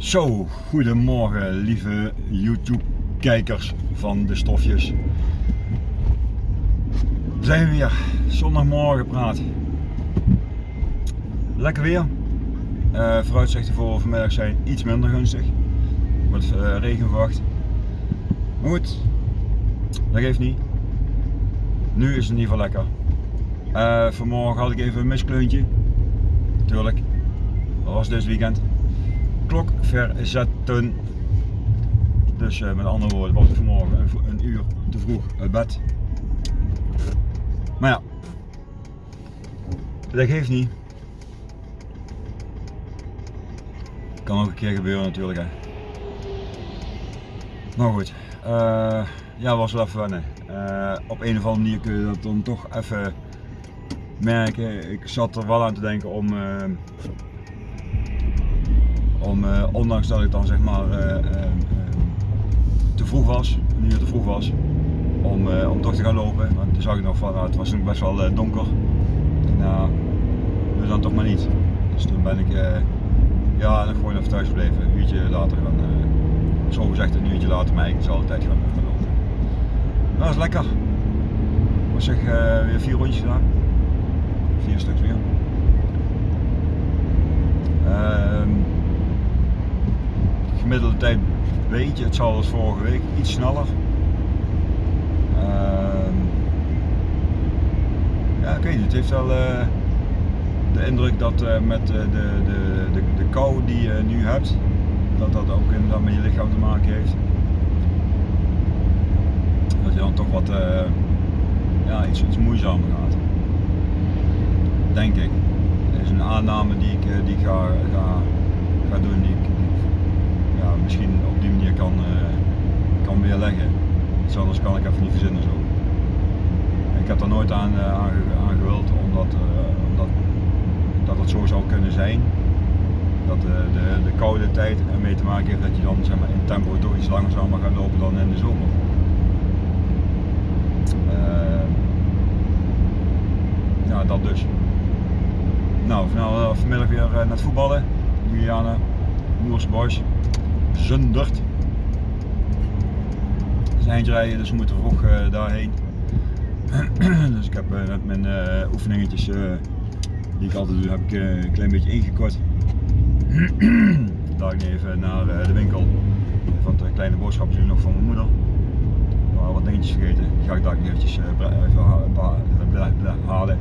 Zo, goedemorgen lieve YouTube kijkers van de stofjes. We zijn weer, zondagmorgen praat. Lekker weer. Uh, vooruitzichten voor vanmiddag zijn iets minder gunstig. Er wordt uh, regen verwacht. Maar goed, dat geeft niet. Nu is het in ieder geval lekker. Uh, vanmorgen had ik even een miskleuntje. Tuurlijk, dat was dit weekend klok verzetten. Dus uh, met andere woorden was ik vanmorgen een, uur te vroeg uit bed. Maar ja, dat geeft niet. Kan ook een keer gebeuren natuurlijk hè. Maar goed, uh, ja was wel even wennen. Uh, op een of andere manier kun je dat dan toch even merken. Ik zat er wel aan te denken om om, uh, ondanks dat ik dan zeg maar uh, uh, te vroeg was, een uur te vroeg was, om, om toch te gaan lopen. Want toen zag ik nog van, nou, het was nog best wel donker. Dus dan toch maar niet. Dus toen ben ik ja, nog gewoon even thuis gebleven. Een uurtje later gaan, zo gezegd een uurtje later, maar ik zal altijd gaan, gaan lopen. Dat was lekker. Ik was zeg weer vier rondjes gedaan. Vier stuks weer. Ehm, gemiddelde tijd weet je, het zal als vorige week iets sneller. Uh, ja, het heeft wel uh, de indruk dat uh, met de, de, de, de kou die je nu hebt, dat dat ook inderdaad met je lichaam te maken heeft. Dat je dan toch wat ja, iets, iets moeizamer gaat. Denk ik. Dat is een aanname die ik, die ga, ga, doen, die ja, misschien op die manier kan, uh, kan weerleggen. Iets anders kan ik even niet verzinnen zo. Ik heb er nooit aan, uh, aan, omdat, uh, omdat dat het zo zou kunnen zijn. Dat de, de, de koude tijd ermee te maken heeft dat je dan zeg maar, in tempo toch iets langzamer gaat lopen dan in de zomer. ja, dat dus. Nou, vanmiddag weer naar het voetballen. Juliana, Moers Boys. Zundert. Is eindje rijden, dus we moeten vroeg uh, daarheen. dus ik heb uh, net mijn uh, oefeningetjes die ik altijd doe, heb ik een klein beetje ingekort. Ik even naar de winkel. Van de kleine boodschappen doen nog van mijn moeder. Had wat dingetjes vergeten. Die ga ik daar eventjes even halen.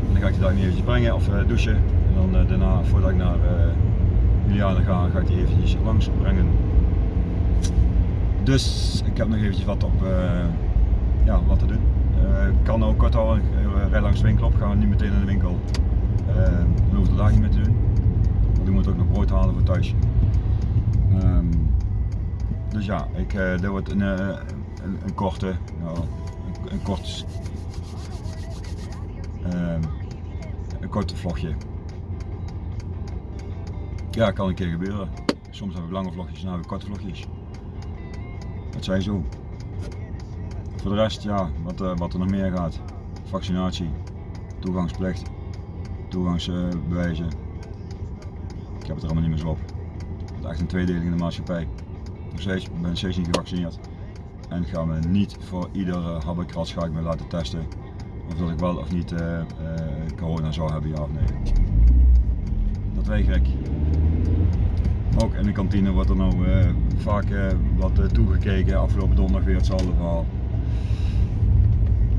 En dan ga ik die daar eventjes brengen of douchen. En dan daarna, voordat ik naar Juliana ga, ga ik die eventjes langs brengen. Dus ik heb nog eventjes wat op, uh, ja, wat te doen. Uh, kan ook kort al, rij langs de winkel op, gaan we niet meteen naar de winkel. Uh, daar niet meer te doen. Want ik moet ook nog brood halen voor thuis. Um, dus ja, ik, dit wordt een, een, een korte, nou, een, een kort, um, een korte vlogje. Ja, kan een keer gebeuren. Soms heb ik lange vlogjes en heb ik korte vlogjes. Dat zijn zo. Voor de rest, ja, wat, uh, wat er nog meer gaat. Vaccinatie, toegangsplicht, toegangsbewijzen. ik heb het er allemaal niet meer zo op. Het is echt een tweedeling in de maatschappij. Nog steeds, ik ben steeds niet gevaccineerd. En ga me niet voor iedere habbekrats ga ik me laten testen. Of dat ik wel of niet uh, corona zou hebben, ja of nee. Dat weet ik. In de kantine wordt er nou uh, vaak uh, wat uh, toegekeken. Afgelopen donderdag weer hetzelfde verhaal.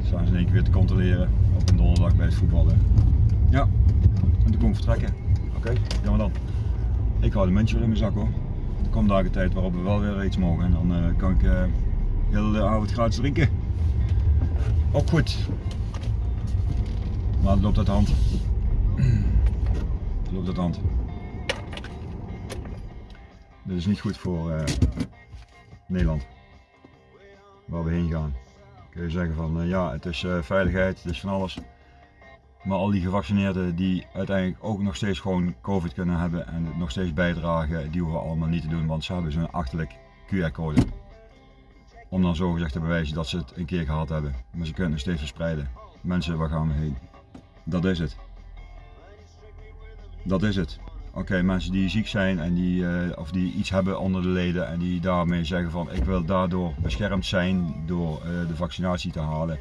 Zijn ze in één keer weer te controleren op een donderdag bij het voetballen. Ja, en toen kon ik vertrekken. Oké, okay, we dan. Ik hou de muntje in mijn zak hoor. Er komt een tijd waarop we wel weer iets mogen en dan kan ik heel de avond gratis drinken. Ook goed. Maar het loopt uit de hand. Het loopt uit de hand. Dit is niet goed voor uh, Nederland, waar we heen gaan. Kun je zeggen van uh, ja, het is uh, veiligheid, het is van alles. Maar al die gevaccineerden die uiteindelijk ook nog steeds gewoon COVID kunnen hebben en het nog steeds bijdragen, die hoeven allemaal niet te doen, want ze hebben zo'n achterlijk QR-code. Om dan zo gezegd te bewijzen dat ze het een keer gehad hebben. Maar ze kunnen steeds verspreiden. Mensen, waar gaan we heen? Dat is het. Dat is het. Oké, mensen die ziek zijn en die, eh, of die iets hebben onder de leden en die daarmee zeggen van ik wil daardoor beschermd zijn door eh, de vaccinatie te halen.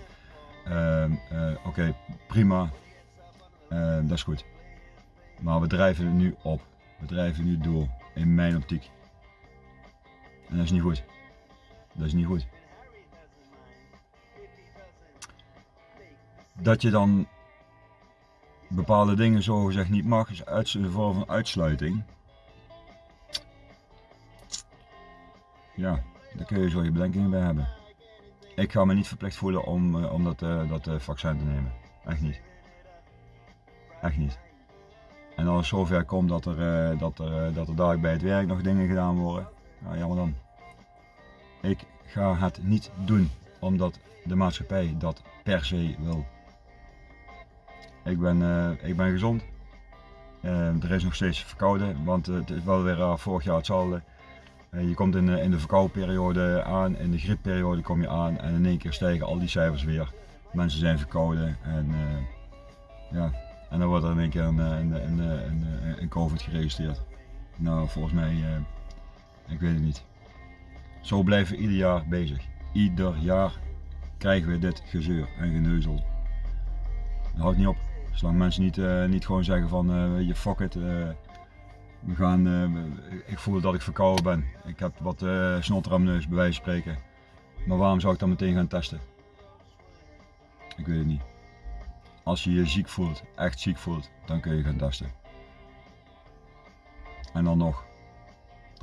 Ehm, eh, Oké, prima. Ehm, dat is goed. Maar we drijven het nu op. We drijven nu door, in mijn optiek. En dat is niet goed. Dat is niet goed. Dat je dan bepaalde dingen zogezegd niet mag, is uits- een vorm van uitsluiting. Ja, daar kun je zo je bedenkingen bij hebben. Ik ga me niet verplicht voelen om, eh, om dat, eh, dat eh, vaccin te nemen. Echt niet. Echt niet. En als het zover komt dat er, dat, er, dat er daar bij het werk nog dingen gedaan worden, nou jammer dan. Ik ga het niet doen omdat de maatschappij dat per se wil. Ik ben, eh, ik ben gezond. Eh, er is nog steeds verkouden, want eh, het is wel weer vorig jaar hetzelfde. Je komt in, de- in de verkoudperiode aan, in de griepperiode kom je aan en in één keer stijgen al die cijfers weer. Mensen zijn verkouden en, ja, en dan wordt er in één keer een, een, COVID geregistreerd. Nou, volgens mij, ik weet het niet. Zo blijven we ieder jaar bezig. Ieder jaar krijgen we dit gezeur en geneuzel. Dat houdt niet op. Zolang mensen niet, eh, niet gewoon zeggen van eh, je fuck it. eh, we gaan, ik voel dat ik verkouden ben. Ik heb wat eh snotter aan mijn neus bij wijze van spreken. Maar waarom zou ik dan meteen gaan testen? Ik weet het niet. Als je je ziek voelt, echt ziek voelt, dan kun je gaan testen. En dan nog.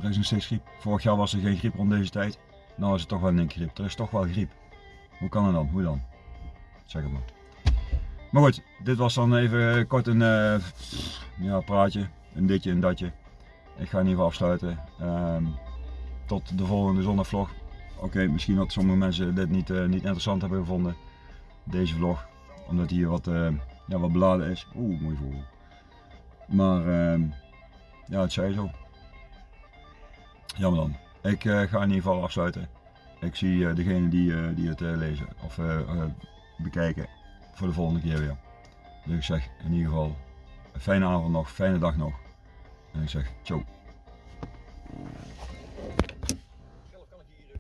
Er is nog steeds griep. Vorig jaar was er geen griep rond deze tijd. Nou is het toch wel een griep. Er is toch wel griep. Hoe kan het dan? Hoe dan? Zeg het maar. Maar goed, dit was dan even kort een eh, ja, praatje. Een ditje en datje. Ik ga in ieder geval afsluiten. Ehm, tot de volgende zondagvlog. Oké, misschien dat sommige mensen dit niet, eh, niet interessant hebben gevonden. Deze vlog. Omdat hier wat, eh, ja, wat beladen is. Oeh, mooi vogel. Maar ehm, ja, het zei zo. Jammer dan. Ik eh, ga in ieder geval afsluiten. Ik zie eh, degene die, eh, die het eh, lezen of eh, eh, bekijken voor de volgende keer weer. Dus ik zeg in ieder geval een fijne avond nog, fijne dag nog. En ik zeg ciao.